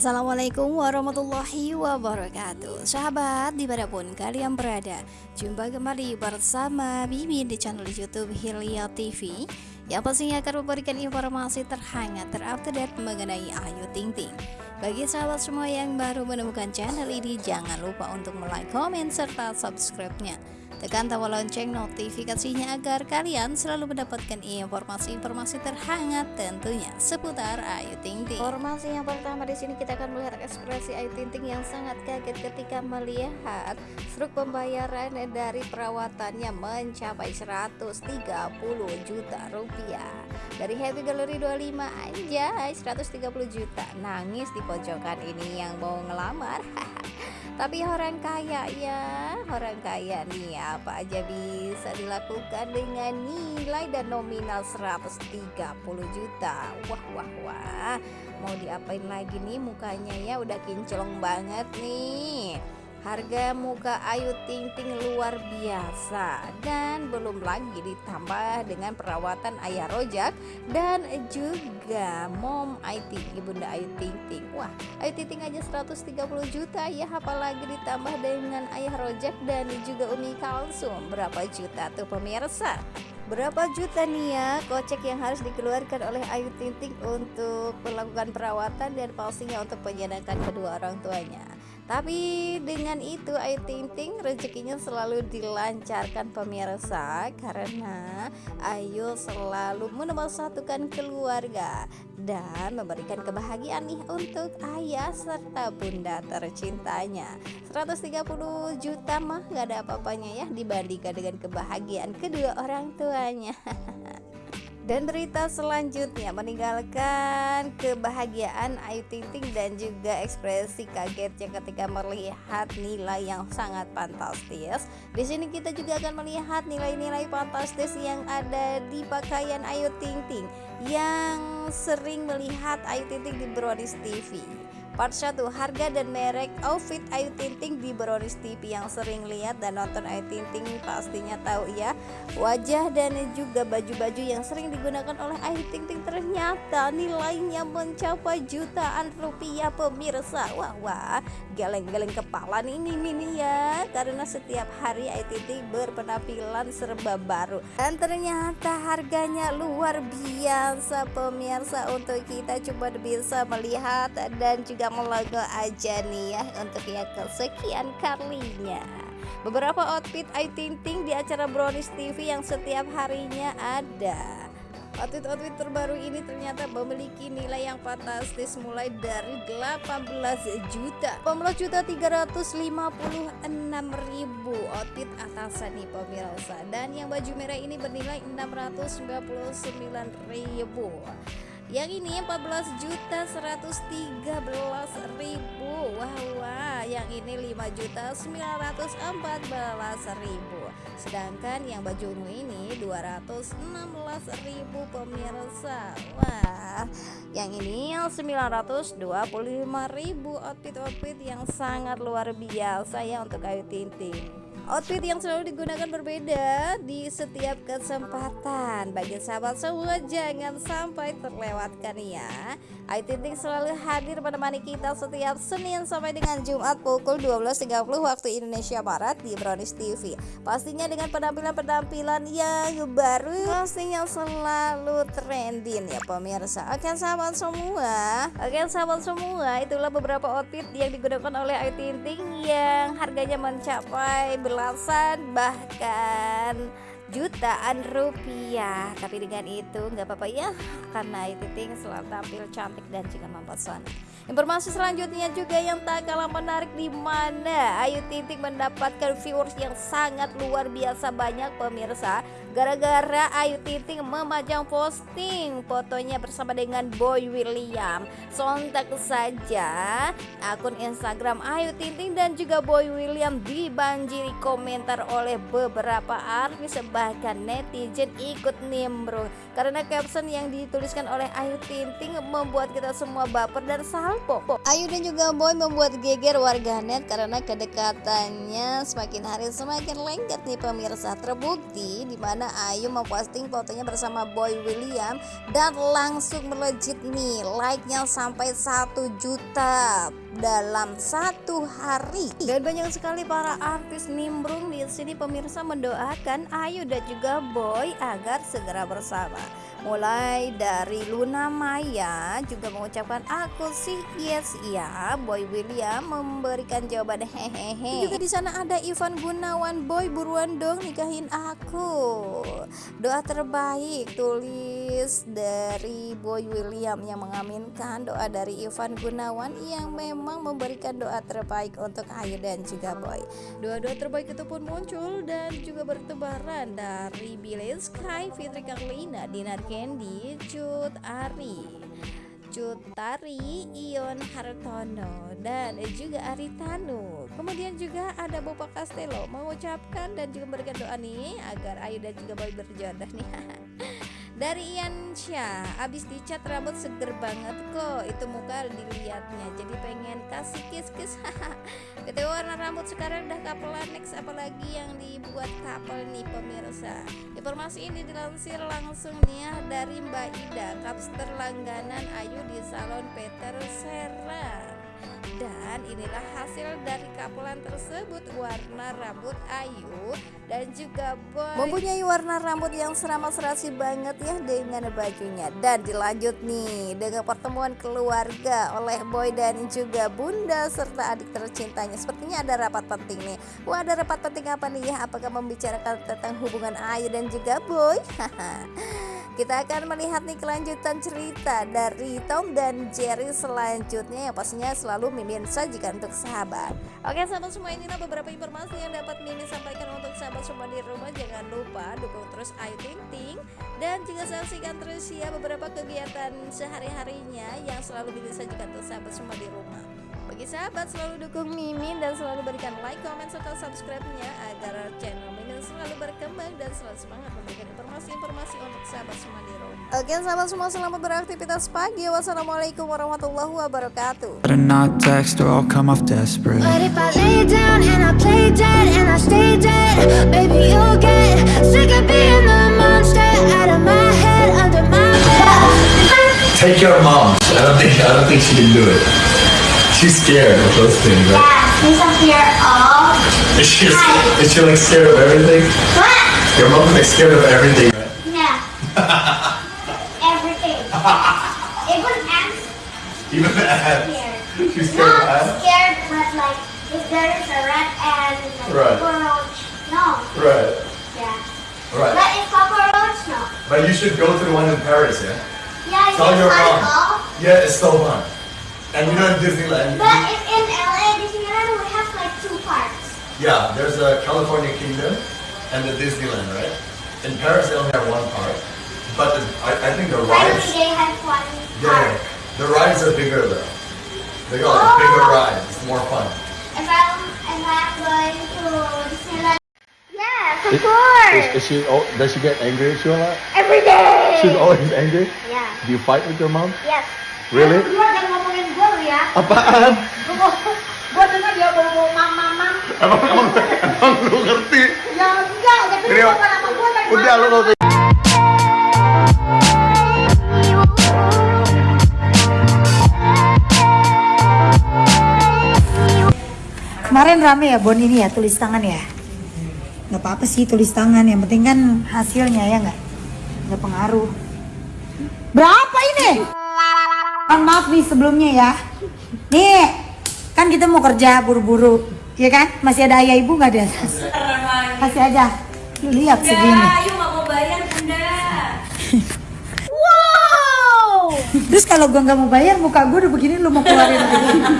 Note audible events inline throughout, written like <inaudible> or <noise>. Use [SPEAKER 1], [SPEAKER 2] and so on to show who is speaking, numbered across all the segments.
[SPEAKER 1] Assalamualaikum warahmatullahi wabarakatuh. Sahabat di mana pun kalian berada Jumpa kembali bersama Mimin di channel youtube Hilya TV Yang pastinya akan memberikan informasi terhangat terupdate mengenai Ayu Ting Ting. Bagi sahabat semua yang baru menemukan channel ini Jangan lupa untuk like, komen, serta subscribe-nya Tekan tombol lonceng notifikasinya agar kalian selalu mendapatkan informasi-informasi terhangat tentunya seputar Ayu Ting Ting. Informasi yang pertama di sini kita akan melihat ekspresi Ayu Ting Ting yang sangat kaget ketika melihat struk pembayaran dari perawatannya mencapai 130 juta rupiah. Dari Happy Gallery 25 aja 130 juta. Nangis di pojokan ini yang mau ngelamar. <laughs> tapi orang kaya ya. Orang kaya nih apa aja bisa dilakukan dengan nilai dan nominal 130 juta. Wah wah wah. Mau diapain lagi nih mukanya ya? Udah kinclong banget nih Harga muka Ayu Ting Ting luar biasa dan belum lagi ditambah dengan perawatan ayah rojak dan juga mom IT ibunda Ayu Ting Ting. Wah, Ayu Ting Ting aja 130 juta ya apalagi ditambah dengan ayah rojak dan juga Umi Kalsum. Berapa juta tuh pemirsa? Berapa juta nih ya kocek yang harus dikeluarkan oleh Ayu Ting Ting untuk melakukan perawatan dan pastinya untuk penyenangkan kedua orang tuanya. Tapi dengan itu Ayu Ting Ting rezekinya selalu dilancarkan pemirsa karena Ayu selalu satukan keluarga dan memberikan kebahagiaan nih untuk ayah serta bunda tercintanya. 130 juta mah gak ada apa-apanya ya dibandingkan dengan kebahagiaan kedua orang tuanya. <laughs> Dan berita selanjutnya meninggalkan kebahagiaan Ayu Ting Ting dan juga ekspresi kagetnya ketika melihat nilai yang sangat fantastis. Di sini kita juga akan melihat nilai-nilai fantastis yang ada di pakaian Ayu Ting Ting yang sering melihat Ayu Ting Ting di Brownies TV. Part 1 Harga dan merek outfit Ayu Ting Ting di Brownies TV yang sering lihat dan nonton Ayu Ting Ting pastinya tahu ya. Wajah dan juga baju-baju yang sering digunakan oleh Ayu Ting Ting ternyata nilainya mencapai jutaan rupiah pemirsa. Wah wah geleng-geleng kepala nih ini mini ya. Karena setiap hari Ayu Ting Ting berpenampilan serba baru. Dan ternyata harganya luar biasa pemirsa. Untuk kita coba bisa melihat dan juga logo aja nih ya untuk yang kesekian kalinya. Beberapa outfit Ayu Ting Ting di acara Brownies TV yang setiap harinya ada. Outfit-outfit terbaru ini ternyata memiliki nilai yang fantastis mulai dari 18 juta 18 juta 356 ribu. Outfit atasan nih pemirsa. Dan yang baju merah ini bernilai 699 ribu yang ini 14 juta 113 ribu. Wah wah. Yang ini 5 juta 914 ribu. Sedangkan yang baju ungu ini 216 ribu pemirsa. Wah. Yang ini 925 ribu outfit-outfit yang sangat luar biasa ya untuk Ayu Tinting Outfit yang selalu digunakan berbeda di setiap kesempatan. Bagi sahabat semua jangan sampai terlewatkan ya. Ayu Ting selalu hadir menemani kita setiap Senin sampai dengan Jumat pukul 12.30 waktu Indonesia Barat di Brownies TV Pastinya dengan penampilan-penampilan yang baru Pastinya selalu trending ya pemirsa. Oke sahabat semua. Oke sahabat semua itulah beberapa outfit yang digunakan oleh Ayu Ting yang harganya mencapai belasan bahkan jutaan rupiah. Tapi dengan itu nggak apa-apa ya karena itu ting selalu tampil cantik dan juga mempesona informasi selanjutnya juga yang tak kalah menarik di mana? Ayu Ting Ting mendapatkan viewers yang sangat luar biasa banyak pemirsa. Gara-gara Ayu Ting Ting memajang posting fotonya bersama dengan Boy William. Sontak saja akun Instagram Ayu Ting Ting dan juga Boy William dibanjiri komentar oleh beberapa artis bahkan netizen ikut nimbrung. Karena caption yang dituliskan oleh Ayu Ting Ting membuat kita semua baper dan Ayu dan juga Boy membuat geger warganet karena kedekatannya semakin hari semakin lengket nih pemirsa. Terbukti di mana Ayu memposting fotonya bersama Boy William dan langsung melejit nih like-nya sampai 1 juta dalam satu hari. Dan banyak sekali para artis nimbrung di sini pemirsa mendoakan Ayu dan juga Boy agar segera bersama. Mulai dari Luna Maya juga mengucapkan aku sih yes ya Boy William memberikan jawaban hehehe. Juga di sana ada Ivan Gunawan Boy buruan dong nikahin aku. Doa terbaik tulis dari Boy William yang mengaminkan doa dari Ivan Gunawan yang memang memberikan doa terbaik untuk Ayu dan juga Boy doa-doa terbaik itu pun muncul dan juga bertebaran dari Billy Sky Fitri Karlina Dinar Candy, Cut Ari, Cut Tari, Ion Hartono, dan juga Aritanu. Kemudian juga ada Bapak Castello mengucapkan dan juga memberikan doa nih agar Ayu dan juga Boy berjodoh nih. <laughs> dari Ian Syah abis dicat rambut seger banget kok. Itu muka dilihatnya jadi pengen kasih kiss-kiss. <laughs> Itu warna rambut sekarang udah kapelan next apalagi yang dibuat kapel nih pemirsa. Informasi ini dilansir langsung nih ya dari Mbak Ida kapster langganan Ayu di salon Peter Serra dan inilah hasil dari kapelan tersebut warna rambut Ayu dan juga Boy. Mempunyai warna rambut yang serama serasi banget ya dengan bajunya. Dan dilanjut nih dengan pertemuan keluarga oleh Boy dan juga Bunda serta adik tercintanya. Sepertinya ada rapat penting nih. Wah ada rapat penting apa nih? Ya apakah membicarakan tentang hubungan Ayu dan juga Boy <laughs> kita akan melihat nih kelanjutan cerita dari Tom dan Jerry selanjutnya yang pastinya selalu Mimin sajikan untuk sahabat. Oke sahabat semua inilah beberapa informasi yang dapat Mimin sampaikan untuk sahabat semua di rumah. Jangan lupa dukung terus Ayu Ting Ting. Dan juga saksikan terus ya beberapa kegiatan sehari-harinya yang selalu Mimin sajikan untuk sahabat semua di rumah. Bagi sahabat selalu dukung Mimin dan selalu berikan like, comment, serta subscribe-nya agar channel Mimin selalu berkembang dan selalu semangat memberikan informasi-informasi untuk sahabat semua di rumah. Oke sahabat semua selamat beraktivitas pagi. Wassalamualaikum warahmatullahi wabarakatuh.
[SPEAKER 2] Take your mom. I don't think I don't think she can do it. She's scared of those things, right?
[SPEAKER 3] Yeah, she's scared of.
[SPEAKER 2] Is she, is she like scared of everything?
[SPEAKER 3] What?
[SPEAKER 2] Your mom is scared of everything, right?
[SPEAKER 3] Yeah. <laughs> everything. Even ants.
[SPEAKER 2] Even ants.
[SPEAKER 3] Scared.
[SPEAKER 2] She's scared of
[SPEAKER 3] Not
[SPEAKER 2] ants?
[SPEAKER 3] scared, but like if there is a rat and like
[SPEAKER 2] Right.
[SPEAKER 3] cockroach, no.
[SPEAKER 2] Right.
[SPEAKER 3] Yeah.
[SPEAKER 2] Right.
[SPEAKER 3] But if cockroach, no.
[SPEAKER 2] But you should go to the one in Paris, yeah?
[SPEAKER 3] Yeah,
[SPEAKER 2] Tell your mom. Yeah, it's so fun. And you know in Disneyland,
[SPEAKER 3] But if in LA Disneyland we have like two parks.
[SPEAKER 2] Yeah, there's a California Kingdom and the Disneyland, right? In Paris they only have one park, but the, I, I think the
[SPEAKER 3] Finally
[SPEAKER 2] rides,
[SPEAKER 3] they have one
[SPEAKER 2] yeah, the rides are bigger though. They got like
[SPEAKER 3] Oh.
[SPEAKER 2] bigger rides, it's more fun.
[SPEAKER 3] If I'm if I'm going to Disneyland. Yes, of
[SPEAKER 4] Is,
[SPEAKER 3] course.
[SPEAKER 4] is she? Oh, does she get angry at you a lot?
[SPEAKER 3] Every day.
[SPEAKER 4] She's always angry.
[SPEAKER 3] Yeah.
[SPEAKER 4] Do you fight with your mom?
[SPEAKER 3] Yes.
[SPEAKER 4] Really?
[SPEAKER 3] Lu jangan ngomongin gue lu ya.
[SPEAKER 4] Apaan?
[SPEAKER 3] Gue dengar dia bawa mam mam.
[SPEAKER 4] Emang emang emang lu ngerti?
[SPEAKER 3] Ya enggak, tapi
[SPEAKER 4] Ini,
[SPEAKER 3] lu ngomong sama gue dari
[SPEAKER 4] Udah lu
[SPEAKER 5] Kemarin rame ya Bon ini ya tulis tangan ya. Nggak apa-apa sih tulis tangan, yang penting kan hasilnya ya nggak nggak pengaruh. Berapa ini? Maaf nih sebelumnya ya. Nih kan kita mau kerja buru-buru, ya kan? Masih ada ayah ibu nggak di atas? Kasih aja. Lu lihat segini.
[SPEAKER 6] Ayo nggak mau bayar bunda. <laughs>
[SPEAKER 5] Terus kalau gua nggak mau bayar, muka gua udah begini, lu mau keluarin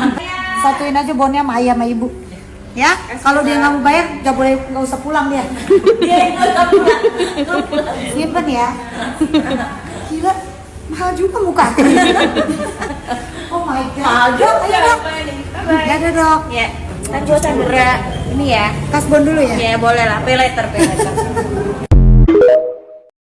[SPEAKER 5] <laughs> Satuin aja bonnya sama ayah sama ibu. Ya, kalau dia nggak mau bayar, nggak boleh nggak usah pulang dia. <laughs>
[SPEAKER 6] Dia itu nggak pulang.
[SPEAKER 5] Simpen ya. Gila, mahal juga muka. oh my god.
[SPEAKER 6] Mahal juga.
[SPEAKER 5] Ya ada dok.
[SPEAKER 6] Ya, kan gue Sandra ini ya.
[SPEAKER 5] Kasbon dulu ya.
[SPEAKER 6] Ya boleh lah, pay later, pay later.